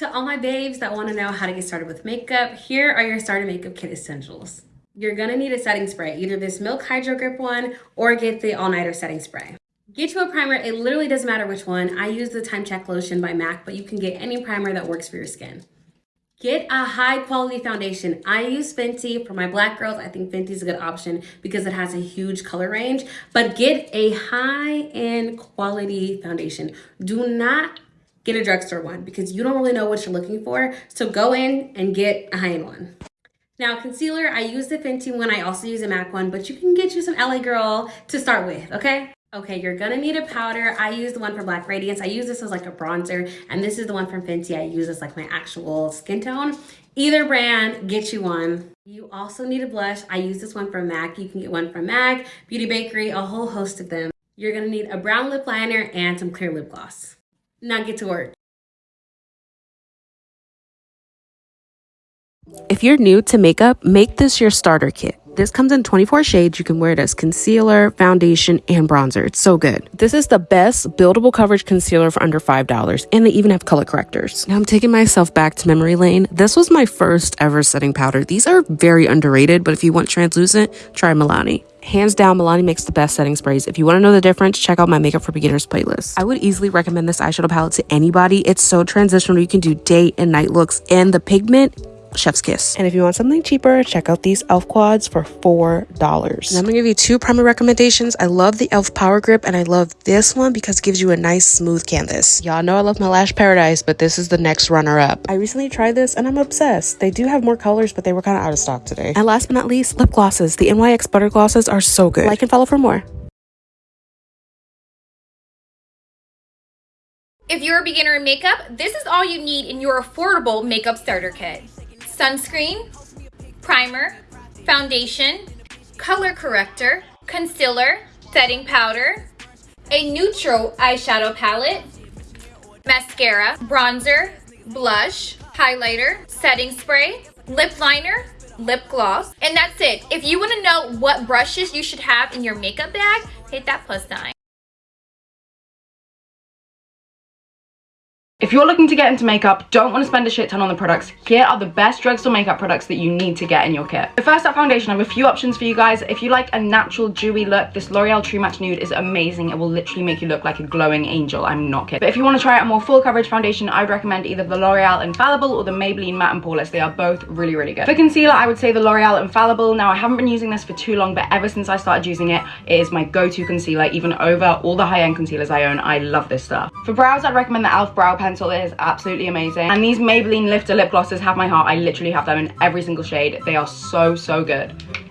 To all my babes that want to know how to get started with makeup, here are your starter makeup kit essentials. You're gonna need a setting spray, either this Milk Hydro Grip one or get the All Nighter setting spray. Get you a primer, it literally doesn't matter which one. I use the Time Check Lotion by MAC, but you can get any primer that works for your skin. Get a high quality foundation. I use Fenty for my black girls. I think Fenty is a good option because it has a huge color range, but get a high end quality foundation. Do not get a drugstore one because you don't really know what you're looking for. So go in and get a high-end one. Now concealer, I use the Fenty one. I also use a MAC one, but you can get you some LA Girl to start with, okay? Okay, you're gonna need a powder. I use the one for Black Radiance. I use this as like a bronzer, and this is the one from Fenty. I use as like my actual skin tone. Either brand, get you one. You also need a blush. I use this one from MAC. You can get one from MAC, Beauty Bakery, a whole host of them. You're gonna need a brown lip liner and some clear lip gloss. Now get to work. If you're new to makeup, make this your starter kit. This comes in 24 shades. You can wear it as concealer, foundation, and bronzer. It's so good. This is the best buildable coverage concealer for under $5, and they even have color correctors. Now I'm taking myself back to memory lane. This was my first ever setting powder. These are very underrated, but if you want translucent, try Milani. Hands down, Milani makes the best setting sprays. If you want to know the difference, check out my Makeup for Beginners playlist. I would easily recommend this eyeshadow palette to anybody. It's so transitional. You can do day and night looks, and the pigment chef's kiss. And if you want something cheaper, check out these e.l.f. quads for $4. And I'm gonna give you two primer recommendations. I love the e.l.f. Power Grip and I love this one because it gives you a nice smooth canvas. Y'all know I love my Lash Paradise, but this is the next runner up. I recently tried this and I'm obsessed. They do have more colors, but they were kind of out of stock today. And last but not least, lip glosses. The NYX Butter Glosses are so good. Like and follow for more. If you're a beginner in makeup, this is all you need in your affordable makeup starter kit sunscreen, primer, foundation, color corrector, concealer, setting powder, a neutral eyeshadow palette, mascara, bronzer, blush, highlighter, setting spray, lip liner, lip gloss, and that's it. If you want to know what brushes you should have in your makeup bag, hit that plus sign. If you're looking to get into makeup, don't want to spend a shit ton on the products, here are the best drugstore makeup products that you need to get in your kit. The first up foundation, I have a few options for you guys. If you like a natural dewy look, this L'Oreal True Match Nude is amazing. It will literally make you look like a glowing angel, I'm not kidding. But if you want to try out a more full coverage foundation, I would recommend either the L'Oreal Infallible or the Maybelline Matte and Poreless. They are both really, really good. For concealer, I would say the L'Oreal Infallible. Now, I haven't been using this for too long, but ever since I started using it, it is my go-to concealer, even over all the high-end concealers I own. I love this stuff. For brows, I'd recommend the e.l.f. Brow Pencil. It is absolutely absolutely amazing. And these Maybelline Lifter lip glosses have my heart. I literally have them in every single shade. They are so, so good.